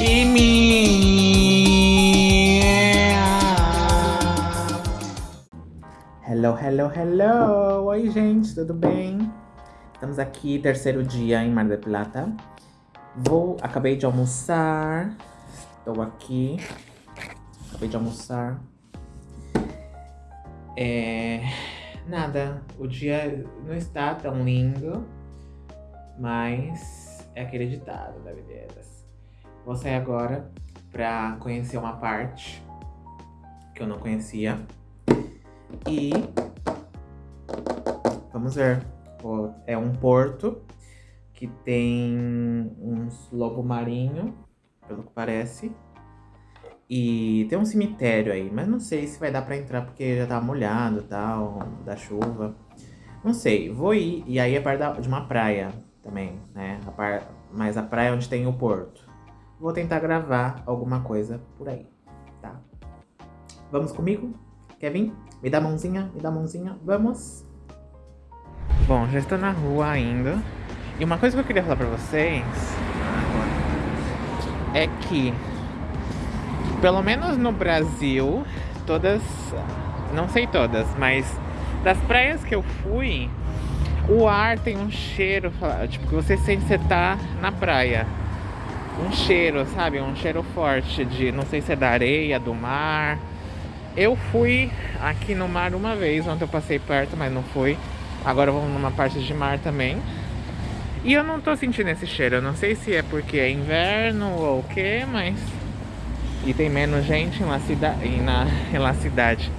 Kimi! Hello, hello, hello! Oi, gente, tudo bem? Estamos aqui, terceiro dia em Mar del Plata. Vou, acabei de almoçar. Estou aqui. Acabei de almoçar. É... Nada, o dia não está tão lindo, mas é aquele ditado da Videiras. Vou sair agora pra conhecer uma parte que eu não conhecia. E vamos ver. É um porto que tem uns lobo marinho, pelo que parece. E tem um cemitério aí, mas não sei se vai dar pra entrar porque já tá molhado e tal, da chuva. Não sei, vou ir. E aí é perto de uma praia também, né? Mas a praia onde tem o porto. Vou tentar gravar alguma coisa por aí, tá? Vamos comigo? Quer vir? Me dá a mãozinha, me dá a mãozinha, vamos! Bom, já estou na rua ainda. E uma coisa que eu queria falar pra vocês é que pelo menos no Brasil, todas, não sei todas, mas das praias que eu fui, o ar tem um cheiro, tipo, que você sente que você tá na praia. Um cheiro, sabe? Um cheiro forte de, não sei se é da areia, do mar. Eu fui aqui no mar uma vez, ontem eu passei perto, mas não fui. Agora vamos numa parte de mar também. E eu não tô sentindo esse cheiro, eu não sei se é porque é inverno ou o que, mas e tem menos gente na cidade, na, na cidade,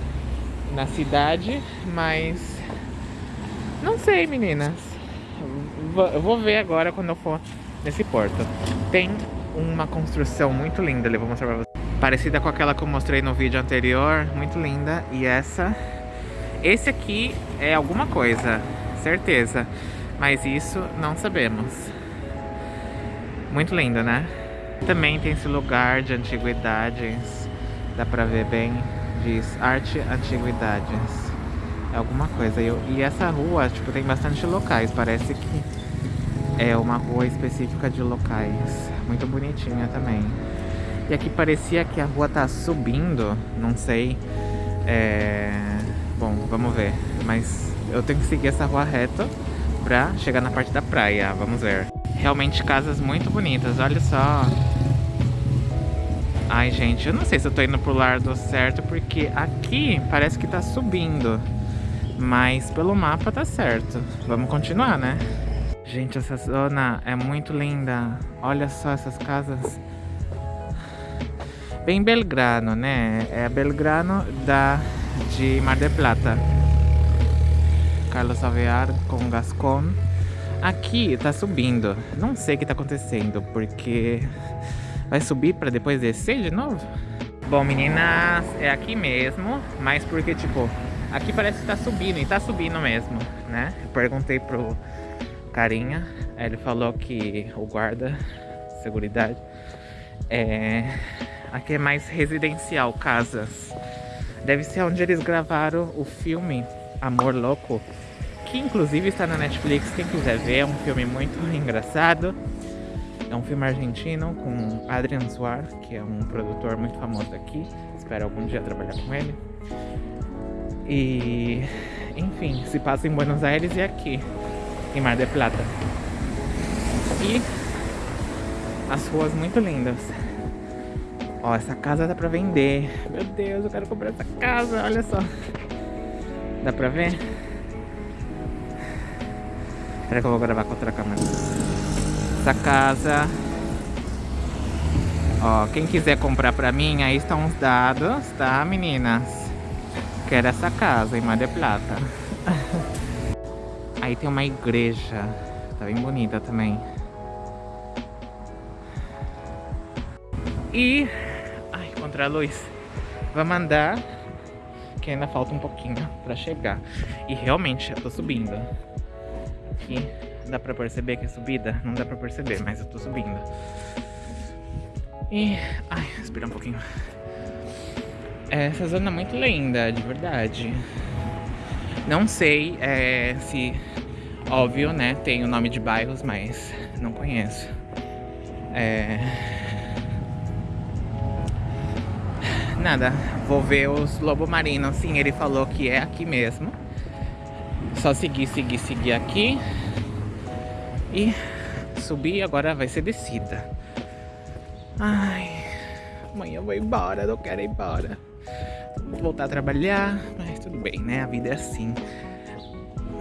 na cidade, mas não sei, meninas. Eu vou ver agora quando eu for nesse porto. Tem uma construção muito linda, eu vou mostrar pra vocês. Parecida com aquela que eu mostrei no vídeo anterior, muito linda. E essa, esse aqui é alguma coisa, certeza. Mas isso não sabemos. Muito lindo, né? Também tem esse lugar de antiguidades, dá pra ver bem, diz arte antiguidades. É alguma coisa. E essa rua, tipo, tem bastante locais, parece que é uma rua específica de locais. Muito bonitinha também. E aqui parecia que a rua tá subindo, não sei. É... Bom, vamos ver. Mas eu tenho que seguir essa rua reta pra chegar na parte da praia. Vamos ver. Realmente casas muito bonitas, olha só. Ai, gente, eu não sei se eu tô indo pro lado certo, porque aqui parece que tá subindo. Mas pelo mapa tá certo. Vamos continuar, né? Gente, essa zona é muito linda. Olha só essas casas. Bem Belgrano, né? É Belgrano da, de Mar del Plata. Carlos Avear com Gascon. Aqui tá subindo. Não sei o que tá acontecendo, porque Vai subir pra depois descer de novo? Bom, meninas, é aqui mesmo, mas porque, tipo, aqui parece que tá subindo, e tá subindo mesmo, né? Eu perguntei pro carinha, ele falou que o guarda, seguridade, é... Aqui é mais residencial, casas. Deve ser onde eles gravaram o filme Amor Louco, que inclusive está na Netflix, quem quiser ver, é um filme muito engraçado. É um filme argentino com Adrian Suar, que é um produtor muito famoso aqui. Espero algum dia trabalhar com ele. E, enfim, se passa em Buenos Aires e aqui, em Mar del Plata. E as ruas muito lindas. Ó, essa casa dá pra vender. Meu Deus, eu quero comprar essa casa, olha só. Dá pra ver? Espera que eu vou gravar com outra câmera essa casa. Ó, quem quiser comprar pra mim, aí estão os dados, tá, meninas? Quero essa casa em Mar del Plata. aí tem uma igreja. Tá bem bonita também. E... Ai, contra a luz. Vamos andar. Que ainda falta um pouquinho pra chegar. E realmente, eu tô subindo. Aqui. Dá pra perceber que é subida? Não dá pra perceber, mas eu tô subindo. E... Ai, respirar um pouquinho. Essa zona é muito linda, de verdade. Não sei é, se... Óbvio, né? Tem o nome de bairros, mas não conheço. É... Nada, vou ver os lobo marinos. Sim, ele falou que é aqui mesmo. Só seguir, seguir, seguir aqui. E subir, agora vai ser descida. Ai, amanhã eu vou embora, não quero ir embora. Vou voltar a trabalhar, mas tudo bem, né? A vida é assim.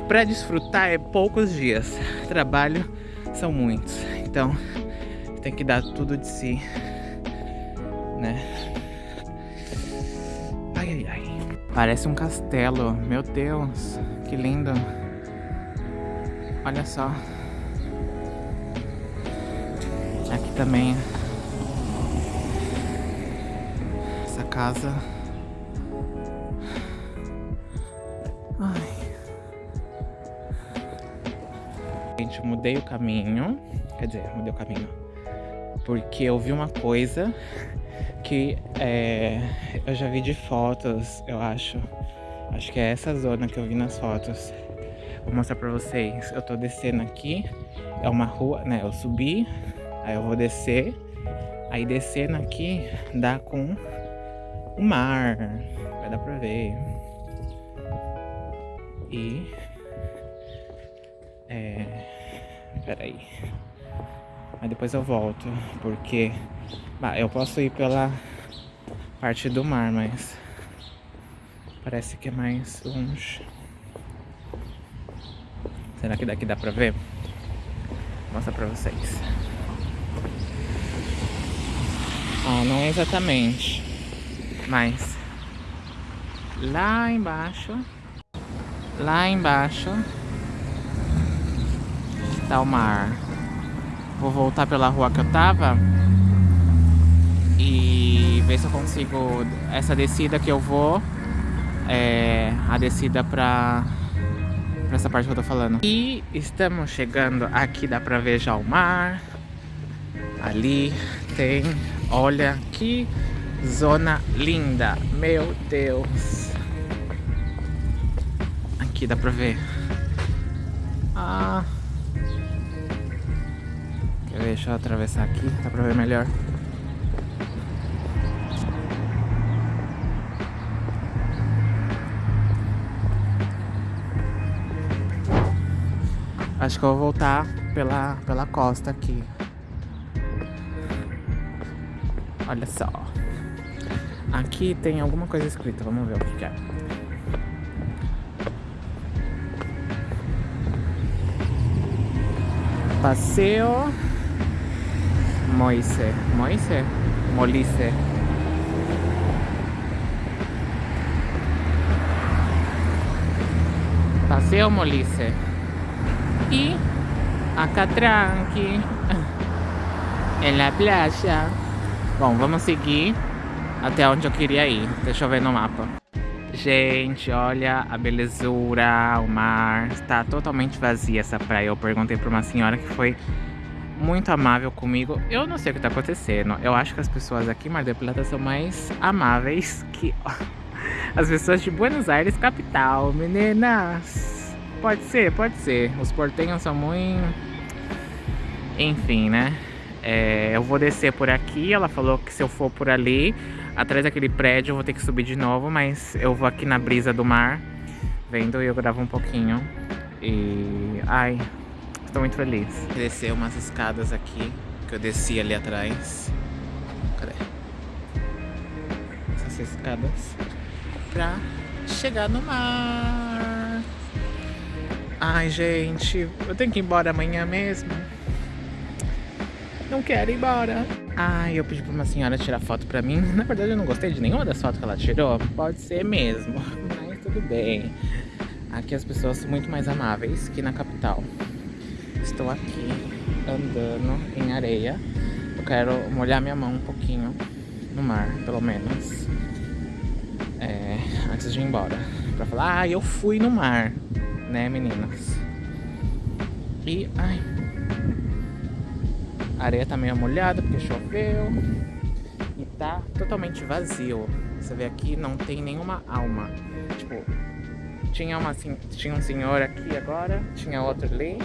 Pra desfrutar é poucos dias. Trabalho são muitos. Então, tem que dar tudo de si, né? Ai, ai, ai. Parece um castelo. Meu Deus, que lindo. Olha só. Aqui também. Essa casa. Gente, mudei o caminho. Quer dizer, mudei o caminho. Porque eu vi uma coisa que é, eu já vi de fotos, eu acho. Acho que é essa zona que eu vi nas fotos. Vou mostrar pra vocês. Eu tô descendo aqui. É uma rua, né? Eu subi, aí eu vou descer. Aí descendo aqui dá com o mar. Vai dar pra ver. E... É... Peraí. Mas depois eu volto, porque... Bah, eu posso ir pela parte do mar, mas... Parece que é mais longe. Será que daqui dá pra ver? Vou mostrar pra vocês. Ah, não exatamente. Mas... Lá embaixo... Lá embaixo... Tá o mar. Vou voltar pela rua que eu tava e ver se eu consigo essa descida que eu vou é a descida pra, pra essa parte que eu tô falando. E estamos chegando aqui, dá pra ver já o mar. Ali tem, olha que zona linda, meu Deus. Aqui dá pra ver. Ah... Deixa eu atravessar aqui, dá pra ver melhor. Acho que eu vou voltar pela, pela costa aqui. Olha só. Aqui tem alguma coisa escrita, vamos ver o que é. Passeio Moise. Moise? Molice. Paseo Molice. E acá tranqui. em la playa. Bom, vamos seguir até onde eu queria ir. Deixa eu ver no mapa. Gente, olha a belezura, o mar. Está totalmente vazia essa praia. Eu perguntei para uma senhora que foi muito amável comigo. Eu não sei o que tá acontecendo. Eu acho que as pessoas aqui em Mar del Plata são mais amáveis que as pessoas de Buenos Aires, capital. Meninas, pode ser, pode ser. Os portenhos são muito... Enfim, né? É, eu vou descer por aqui. Ela falou que se eu for por ali, atrás daquele prédio, eu vou ter que subir de novo. Mas eu vou aqui na brisa do mar, vendo e eu gravo um pouquinho. E... Ai, Estou muito feliz. Descer umas escadas aqui, que eu desci ali atrás. Cadê? Essas escadas. Pra chegar no mar. Ai, gente, eu tenho que ir embora amanhã mesmo. Não quero ir embora. Ai, eu pedi pra uma senhora tirar foto pra mim. Na verdade, eu não gostei de nenhuma das fotos que ela tirou. Pode ser mesmo, mas tudo bem. Aqui as pessoas são muito mais amáveis que na capital. Estou aqui andando em areia. Eu quero molhar minha mão um pouquinho no mar, pelo menos. É, antes de ir embora. Pra falar, ah, eu fui no mar, né, meninas? E, ai... A areia tá meio molhada porque choveu. E tá totalmente vazio. Você vê aqui, não tem nenhuma alma. Tipo, tinha, uma, tinha um senhor aqui agora, tinha outro ali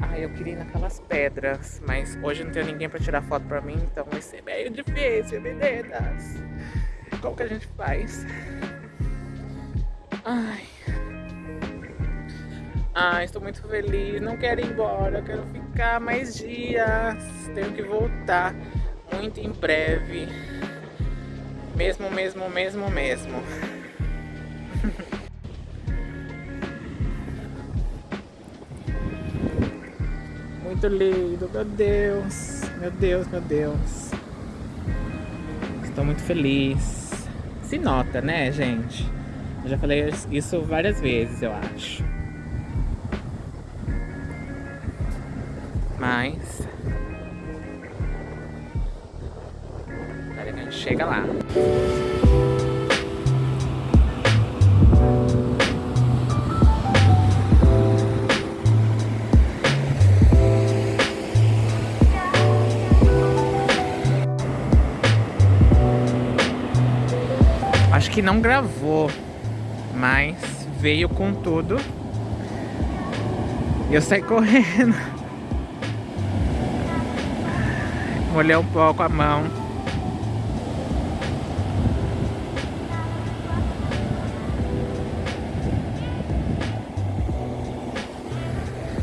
ai, eu queria ir naquelas pedras. Mas hoje não tem ninguém pra tirar foto pra mim, então vai ser meio difícil, meninas. Como que a gente faz? Ai. Ai, estou muito feliz. Não quero ir embora, quero ficar mais dias. Tenho que voltar muito em breve. Mesmo, mesmo, mesmo, mesmo. Muito lindo, meu Deus. Meu Deus, meu Deus. Estou muito feliz. Se nota, né, gente? Eu já falei isso várias vezes, eu acho. Mas... Chega lá. Que não gravou, mas veio com tudo. E eu saí correndo. Molhei um pouco a mão.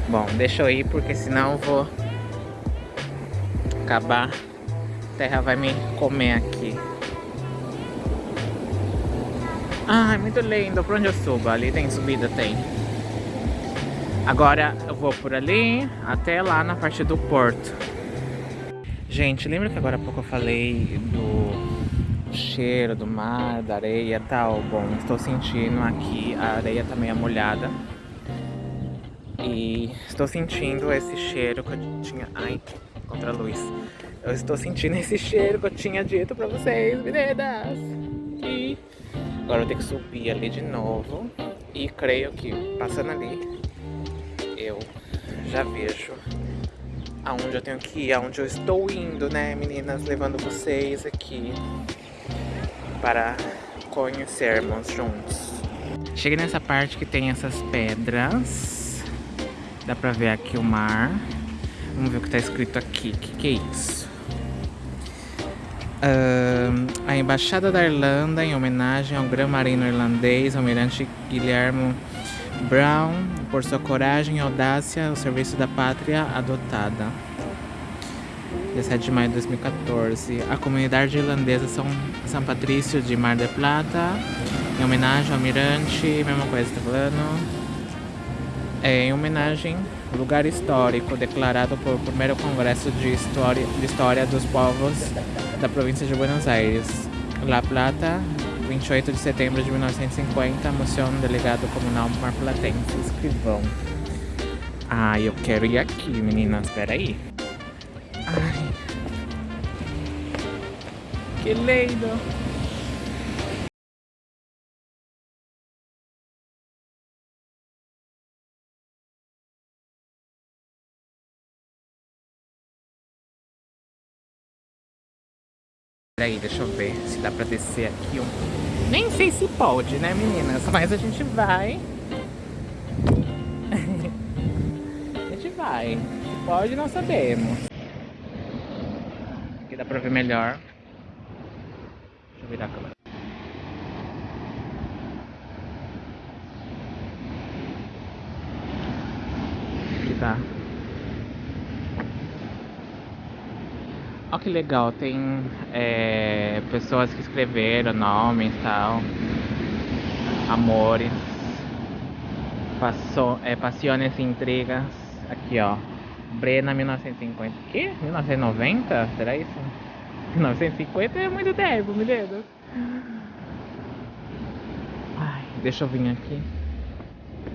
Bom, deixa eu ir porque senão eu vou acabar. A terra vai me comer aqui. Ai, muito lindo. Por onde eu subo? Ali tem subida? Tem. Agora eu vou por ali até lá na parte do porto. Gente, lembra que agora há pouco eu falei do cheiro do mar, da areia e tal? Bom, estou sentindo aqui, a areia tá meio molhada. E estou sentindo esse cheiro que eu tinha... Ai, contra a luz. Eu estou sentindo esse cheiro que eu tinha dito pra vocês, meninas. E agora eu tenho que subir ali de novo. E creio que passando ali, eu já vejo aonde eu tenho que ir, aonde eu estou indo, né, meninas? Levando vocês aqui para conhecermos juntos. Cheguei nessa parte que tem essas pedras. Dá pra ver aqui o mar. Vamos ver o que tá escrito aqui. O que, que é isso? Uh, a Embaixada da Irlanda, em homenagem ao Gran Marino irlandês, Almirante Guilherme Brown, por sua coragem e audácia ao serviço da pátria adotada. 17 de maio de 2014. A comunidade irlandesa São, São Patrício de Mar del Plata, em homenagem ao almirante, mesma coisa, tá falando? É, em homenagem lugar histórico declarado por primeiro Congresso de História, de História dos Povos da província de Buenos Aires. La Plata, 28 de setembro de 1950, Museu Delegado Comunal Marplatense, escrivão. Ai, eu quero ir aqui, meninas, espera aí. Ai. Que lindo! Peraí, deixa eu ver se dá pra descer aqui um... Nem sei se pode, né, meninas? Mas a gente vai. a gente vai. Se pode, não sabemos. Aqui dá pra ver melhor. Deixa eu virar a câmera. Aqui tá. Olha que legal, tem é, pessoas que escreveram nomes e tal. Amores. Passou, é, Passiones e Intrigas. Aqui, ó. Brena 1950. Que? 1990? Será isso? 1950 é muito tempo, me dedo. Ai, deixa eu vir aqui.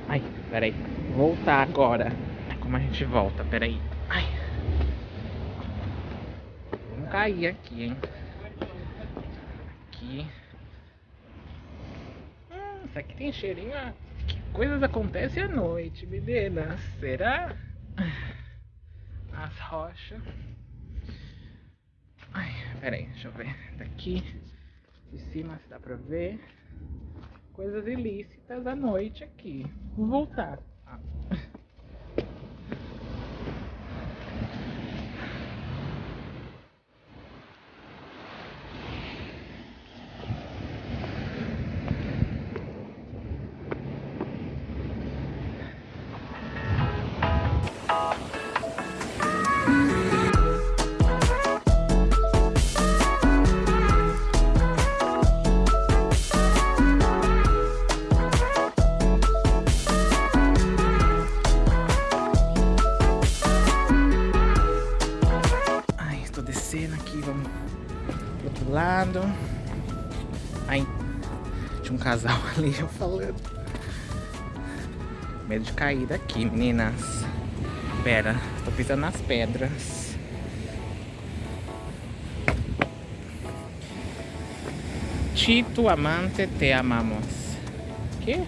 Ai, peraí. Voltar agora. Como a gente volta? Peraí. Ai cair aqui, hein? Aqui. Hum, isso aqui tem cheirinho. Que coisas acontecem à noite, meninas. Será? As rochas. Ai, pera aí, deixa eu ver. Daqui de cima se dá pra ver. Coisas ilícitas à noite aqui. Vou voltar. Ali, eu falando. Medo de cair daqui, meninas. Pera, tô pisando nas pedras. Tito amante te amamos. Que?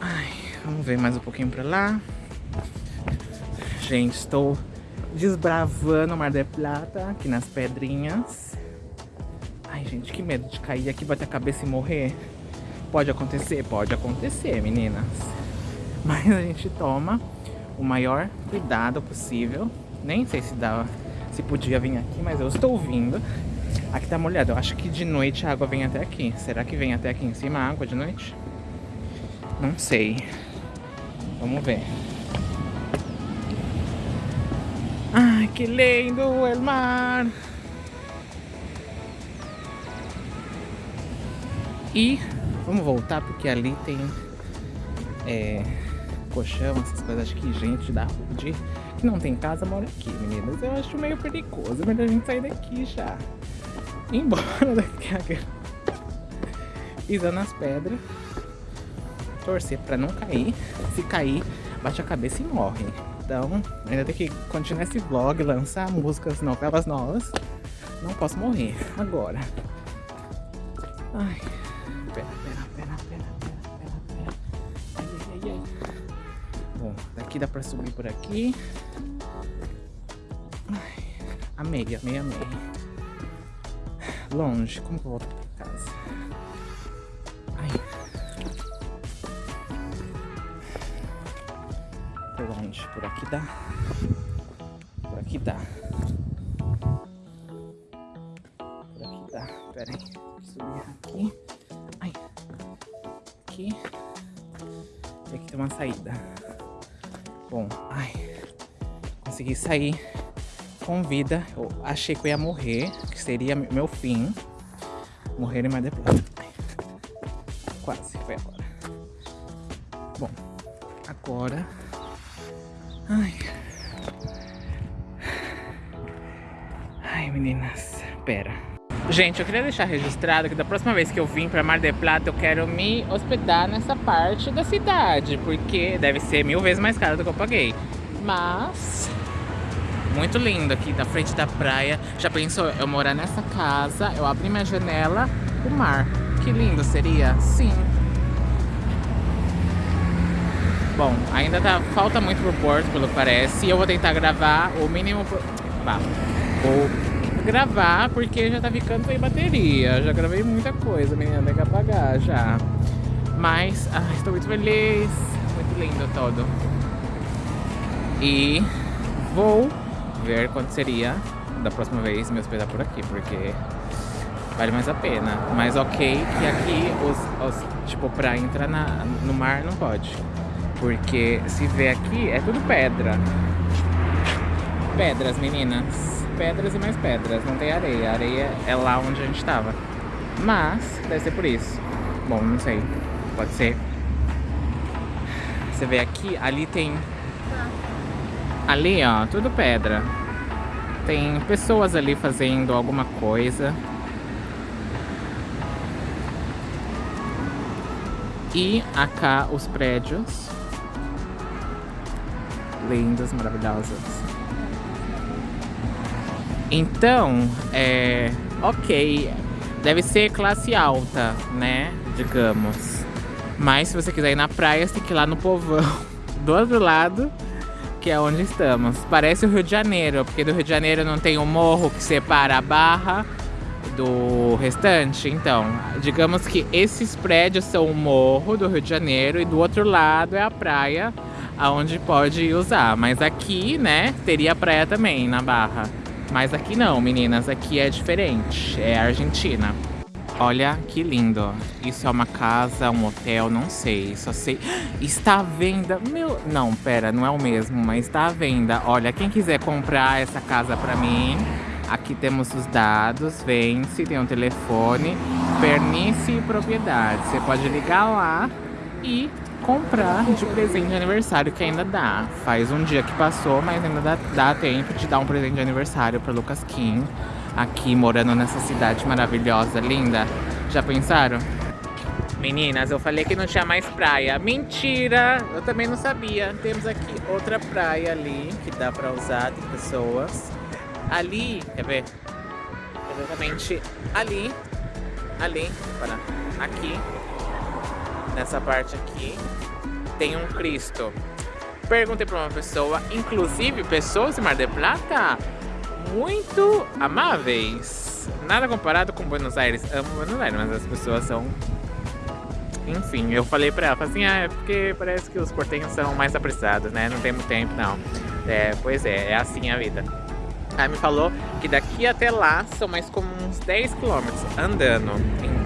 Ai, vamos ver mais um pouquinho pra lá. Gente, estou desbravando o Mar del Plata aqui nas pedrinhas. Que medo de cair aqui, bater a cabeça e morrer. Pode acontecer? Pode acontecer, meninas. Mas a gente toma o maior cuidado possível. Nem sei se dá, se podia vir aqui, mas eu estou vindo. Aqui tá molhado. Eu acho que de noite a água vem até aqui. Será que vem até aqui em cima a água de noite? Não sei. Vamos ver. Ai, que lindo o mar. E vamos voltar porque ali tem é, colchão, essas coisas. Acho que gente da de, que não tem casa mora aqui, meninas. Eu acho meio perigoso. É melhor a gente sair daqui já. Ir embora daqui. Pisando nas pedras. Torcer pra não cair. Se cair, bate a cabeça e morre. Então, ainda tem que continuar esse vlog, lançar músicas, novelas novas. Não posso morrer agora. Ai, pera, pera, pera, pera, pera, pera, Ai, ai, ai, ai. Bom, daqui dá pra subir por aqui. Ai, amei, amei, amei. Longe, como que eu volto pra casa? longe. Por aqui dá. Sair com vida. Eu achei que eu ia morrer. Que seria meu fim. Morrer mais depois. Quase, foi agora. Bom, agora Ai. Ai, meninas. Pera. Gente, eu queria deixar registrado que da próxima vez que eu vim pra Mar del Plata, eu quero me hospedar nessa parte da cidade, porque deve ser mil vezes mais caro do que eu paguei. Mas, muito lindo aqui, da frente da praia. Já pensou eu morar nessa casa, eu abrir minha janela, o mar. Que lindo seria? Sim. Bom, ainda tá, falta muito pro porto, pelo que parece. E eu vou tentar gravar o mínimo... Bah, vou gravar porque já tá ficando sem bateria. Já gravei muita coisa, menina, tem que apagar já. Mas, ai, estou muito feliz. Muito lindo todo. E vou ver quanto seria da próxima vez me hospedar por aqui, porque vale mais a pena. Mas ok que aqui, os, os tipo, pra entrar na, no mar não pode. Porque se vê aqui, é tudo pedra. Pedras, meninas. Pedras e mais pedras. Não tem areia. A areia é lá onde a gente tava. Mas, deve ser por isso. Bom, não sei. Pode ser. Você vê aqui, ali tem... Ali, ó, tudo pedra. Tem pessoas ali fazendo alguma coisa. E acá os prédios lindas, maravilhosas. Então, é... Ok, deve ser classe alta, né? Digamos. Mas se você quiser ir na praia, você tem que ir lá no povão. Do outro lado, que é onde estamos. Parece o Rio de Janeiro, porque do Rio de Janeiro não tem um morro que separa a barra do restante. Então, digamos que esses prédios são o morro do Rio de Janeiro e do outro lado é a praia aonde pode usar. Mas aqui, né, teria praia também na Barra. Mas aqui não, meninas, aqui é diferente, é Argentina. Olha que lindo. Isso é uma casa, um hotel, não sei. Só sei. Está à venda. Meu. Não, pera, não é o mesmo, mas está à venda. Olha, quem quiser comprar essa casa pra mim, aqui temos os dados. Vence, tem um telefone. Pernice e propriedade. Você pode ligar lá e comprar de presente de aniversário, que ainda dá. Faz um dia que passou, mas ainda dá, dá tempo de dar um presente de aniversário pro Lucas Kim. Aqui, morando nessa cidade maravilhosa, linda. Já pensaram? Meninas, eu falei que não tinha mais praia. Mentira! Eu também não sabia. Temos aqui outra praia ali, que dá pra usar, tem pessoas. Ali, quer ver? Exatamente ali. Ali, para aqui nessa parte aqui, tem um Cristo. Perguntei para uma pessoa, inclusive pessoas de Mar del Plata, muito amáveis. Nada comparado com Buenos Aires. Amo Buenos Aires, mas as pessoas são... Enfim, eu falei pra ela, assim, ah, é porque parece que os portenhos são mais apressados, né? Não tem muito tempo, não. É, pois é, é assim a vida. Aí me falou que daqui até lá são mais como uns 10 quilômetros andando.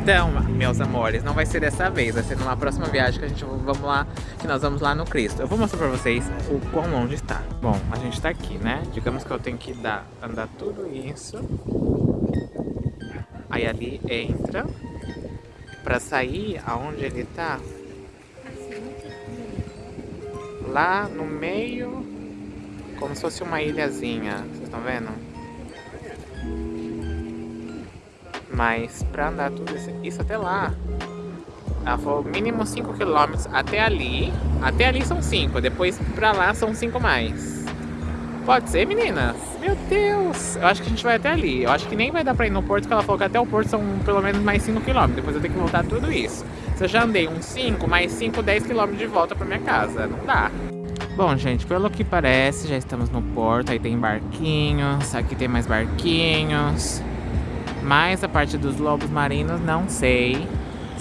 Então, meus amores, não vai ser dessa vez, vai ser numa próxima viagem que a gente vamos lá, que nós vamos lá no Cristo. Eu vou mostrar pra vocês o quão longe está. Bom, a gente tá aqui, né? Digamos que eu tenho que dar, andar tudo isso. Aí ali entra. Pra sair aonde ele tá. Lá no meio como se fosse uma ilhazinha, vocês estão vendo? Mas pra andar tudo isso, isso até lá, ela falou mínimo 5 km até ali. Até ali são 5, depois pra lá são 5 mais. Pode ser, meninas? Meu Deus! Eu acho que a gente vai até ali. Eu acho que nem vai dar pra ir no porto, porque ela falou que até o porto são pelo menos mais 5 km. Depois eu tenho que voltar tudo isso. Se eu já andei uns 5, mais 5, 10 km de volta pra minha casa. Não dá. Bom, gente, pelo que parece, já estamos no porto. Aí tem barquinhos, aqui tem mais barquinhos. Mas a parte dos lobos marinhos, não sei.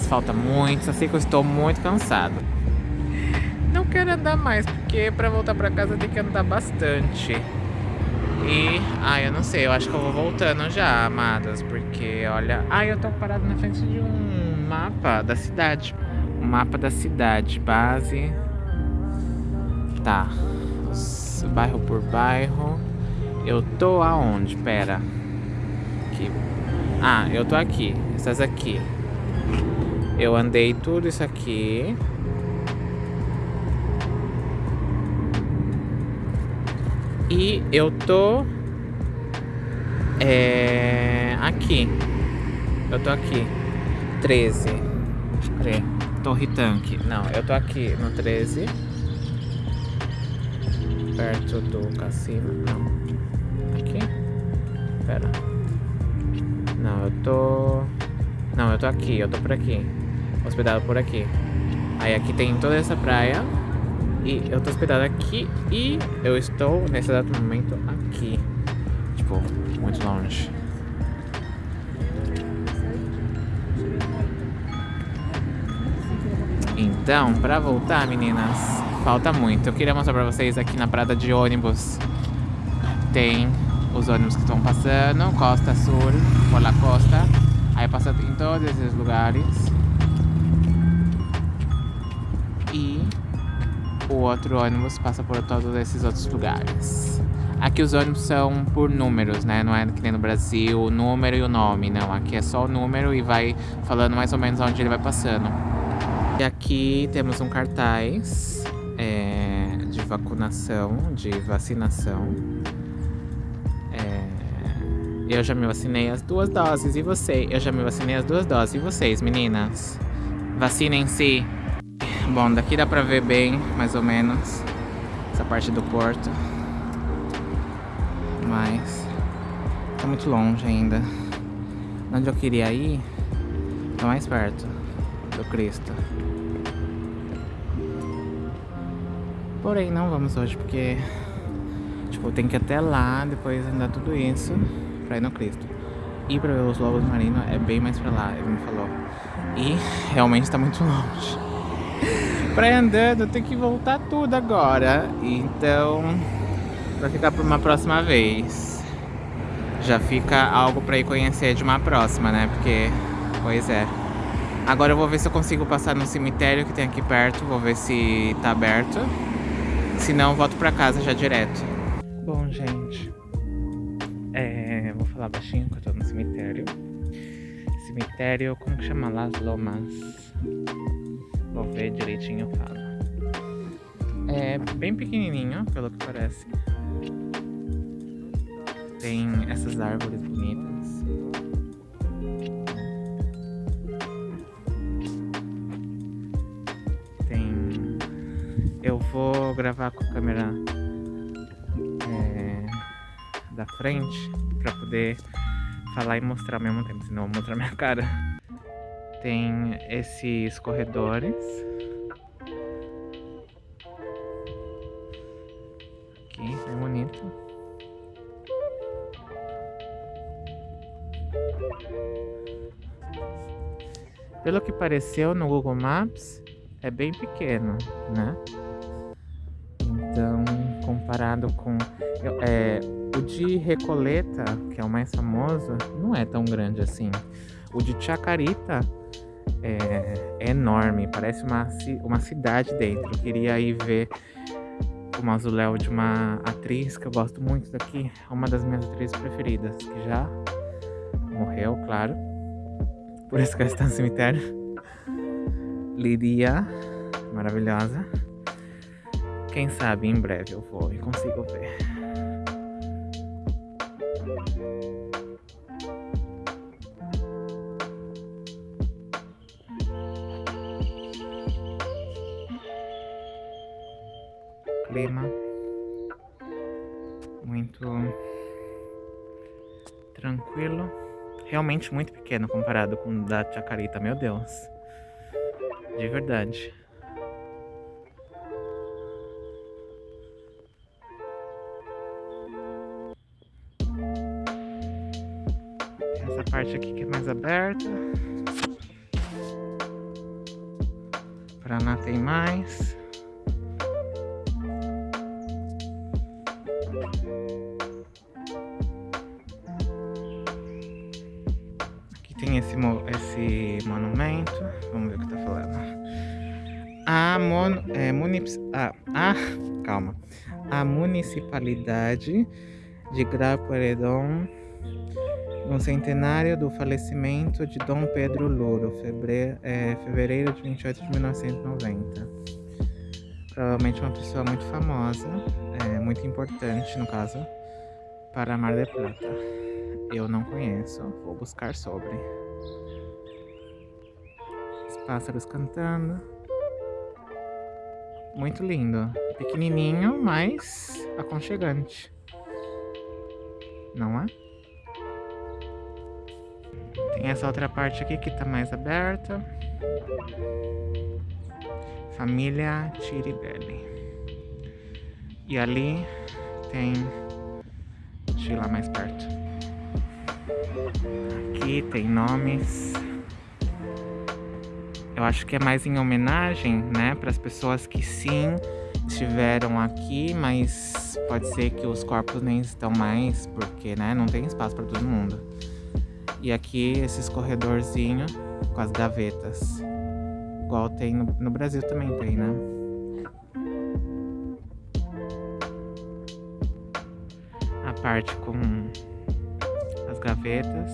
Falta muito, só sei que eu estou muito cansado. Não quero andar mais, porque pra voltar pra casa tem que andar bastante. E, ai, eu não sei, eu acho que eu vou voltando já, amadas, porque, olha... Ai, eu tô parado na frente de um mapa da cidade. Um mapa da cidade, base Tá. Bairro por bairro. Eu tô aonde? Pera. Ah, eu tô aqui. Essas aqui. Eu andei tudo isso aqui. E eu tô... É... Aqui. Eu tô aqui. 13. Peraí. Torre Tanque. Não, eu tô aqui no 13 perto do cassino. Não. Aqui? Pera. Eu tô... Não, eu tô aqui, eu tô por aqui. Hospedado por aqui. Aí aqui tem toda essa praia. E eu tô hospedado aqui e eu estou, nesse exato momento, aqui. Tipo, muito longe. Então, pra voltar, meninas, Falta muito. Eu queria mostrar pra vocês aqui na parada de ônibus. Tem os ônibus que estão passando, Costa Sul, por la costa. Aí passa em todos esses lugares. E o outro ônibus passa por todos esses outros lugares. Aqui os ônibus são por números, né? Não é que nem no Brasil, o número e o nome, não. Aqui é só o número e vai falando mais ou menos onde ele vai passando. E aqui temos um cartaz é, de vacunação, de vacinação. Eu já me vacinei as duas doses. E você? Eu já me vacinei as duas doses. E vocês, meninas? Vacinem-se. Bom, daqui dá pra ver bem, mais ou menos, essa parte do porto. Mas tá muito longe ainda. Onde eu queria ir, tá mais perto do Cristo. Porém, não vamos hoje porque, tipo, tem que ir até lá, depois andar tudo isso pra ir no Cristo. E pra ver os lobos marinhos é bem mais pra lá, ele me falou. E realmente tá muito longe. pra ir andando, tem que voltar tudo agora. Então, vai ficar pra uma próxima vez. Já fica algo pra ir conhecer de uma próxima, né? Porque, pois é. Agora eu vou ver se eu consigo passar no cemitério que tem aqui perto. Vou ver se tá aberto. Se não, volto pra casa já direto. Bom, gente. É, vou falar baixinho que eu tô no cemitério. Cemitério, como que chama? Las Lomas. Vou ver direitinho eu falo. É bem pequenininho, pelo que parece. Tem essas árvores bonitas. Tem... Eu vou gravar com a câmera é, da frente poder falar e mostrar ao mesmo tempo, senão eu vou mostrar minha cara. Tem esses corredores. Aqui, é bonito. Pelo que pareceu no Google Maps, é bem pequeno, né? Então, comparado com... É, o de Recoleta, que é o mais famoso, não é tão grande assim. O de Chacarita é, é enorme, parece uma, uma cidade dentro. Eu queria ir ver o mausoléu de uma atriz que eu gosto muito daqui, uma das minhas atrizes preferidas, que já morreu, claro. Por isso que ela está no cemitério. Lidia, maravilhosa. Quem sabe em breve eu vou e consigo ver. Clima muito tranquilo. Realmente muito pequeno comparado com o da Chacarita, meu Deus. De verdade. Parte aqui que é mais aberta. Paraná tem mais. tem esse, esse monumento. Vamos ver o que tá falando. A, mon, é, munip, ah, ah, calma. A municipalidade de Grapueredon no centenário do falecimento de Dom Pedro Louro, fevereiro, é, fevereiro de 28 de 1990. Provavelmente uma pessoa muito famosa, é, muito importante no caso, para Mar del Plata. Eu não conheço, vou buscar sobre. Os pássaros cantando. Muito lindo. Pequenininho, mas aconchegante. Não é? Tem essa outra parte aqui que tá mais aberta. Família Tiribelli. E ali tem... Deixa eu ir lá mais perto. Aqui tem nomes. Eu acho que é mais em homenagem, né, para as pessoas que sim estiveram aqui, mas pode ser que os corpos nem estão mais, porque, né, não tem espaço para todo mundo. E aqui esses corredorzinhos com as gavetas, igual tem no, no Brasil também tem, né? A parte com gavetas.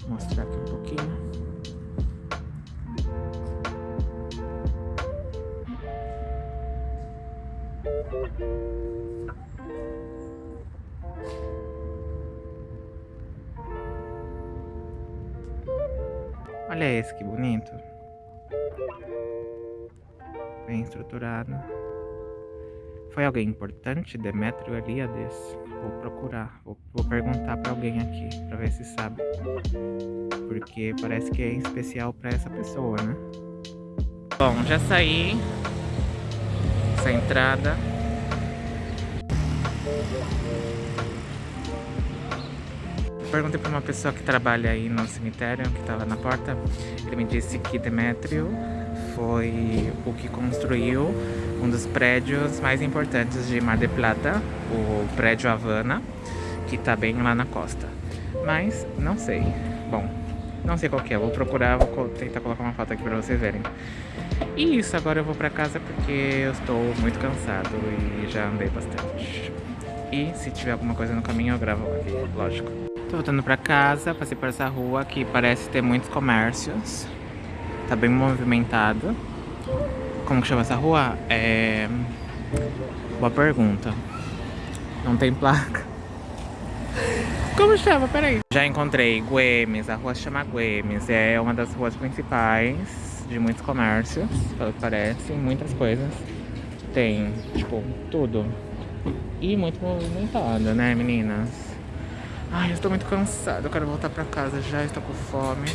Vou mostrar aqui um pouquinho. Olha esse que bonito. Bem estruturado. Foi alguém importante, Demétrio Eliades? Vou procurar, vou, vou perguntar para alguém aqui, para ver se sabe. Porque parece que é especial para essa pessoa, né? Bom, já saí. Essa entrada. Perguntei para uma pessoa que trabalha aí no cemitério, que estava na porta. Ele me disse que Demétrio foi o que construiu um dos prédios mais importantes de Mar del Plata, o prédio Havana, que tá bem lá na costa. Mas não sei. Bom, não sei qual que é. Vou procurar, vou tentar colocar uma foto aqui pra vocês verem. E isso, agora eu vou pra casa porque eu estou muito cansado e já andei bastante. E se tiver alguma coisa no caminho eu gravo aqui, lógico. Tô voltando pra casa, passei por essa rua que parece ter muitos comércios. Tá bem movimentado. Como que chama essa rua? É... Boa pergunta. Não tem placa. Como chama? Peraí. Já encontrei Guemes, a rua se chama Guemes. É uma das ruas principais de muitos comércios, pelo que parece. Muitas coisas. Tem, tipo, tudo. E muito movimentada, né, meninas? Ai, eu estou muito cansada. Eu quero voltar pra casa já. Estou com fome.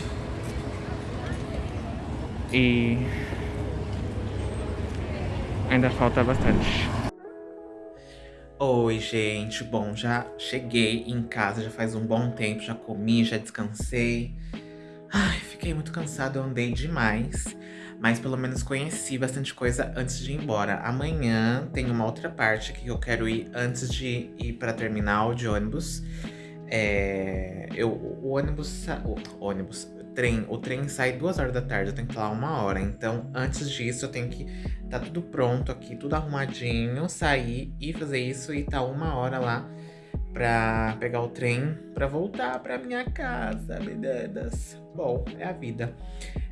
E... Ainda falta bastante. Oi, gente. Bom, já cheguei em casa, já faz um bom tempo, já comi, já descansei. Ai, fiquei muito cansada, eu andei demais. Mas pelo menos conheci bastante coisa antes de ir embora. Amanhã tem uma outra parte que eu quero ir antes de ir pra terminal de ônibus. É, eu, o ônibus, o ônibus, trem, o trem sai duas horas da tarde, eu tenho que estar lá uma hora. Então, antes disso, eu tenho que tá tudo pronto aqui, tudo arrumadinho, sair e fazer isso e tá uma hora lá pra pegar o trem pra voltar pra minha casa, meninas. Bom, é a vida.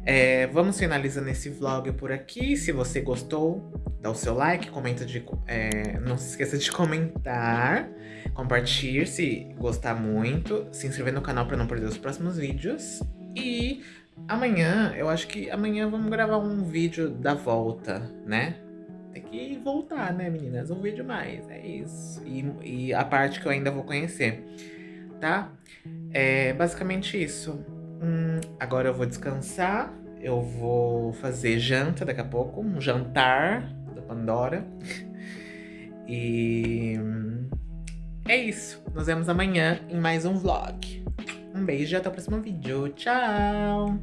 É, vamos finalizando esse vlog por aqui. Se você gostou, dá o seu like, comenta de. É, não se esqueça de comentar, compartilhar se gostar muito, se inscrever no canal para não perder os próximos vídeos. E amanhã, eu acho que amanhã vamos gravar um vídeo da volta, né? Tem que voltar, né, meninas? Um vídeo mais, é isso. E, e a parte que eu ainda vou conhecer, tá? É basicamente isso. Hum, agora eu vou descansar. Eu vou fazer janta daqui a pouco. Um jantar da Pandora. E é isso. Nos vemos amanhã em mais um vlog. Um beijo e até o próximo vídeo. Tchau!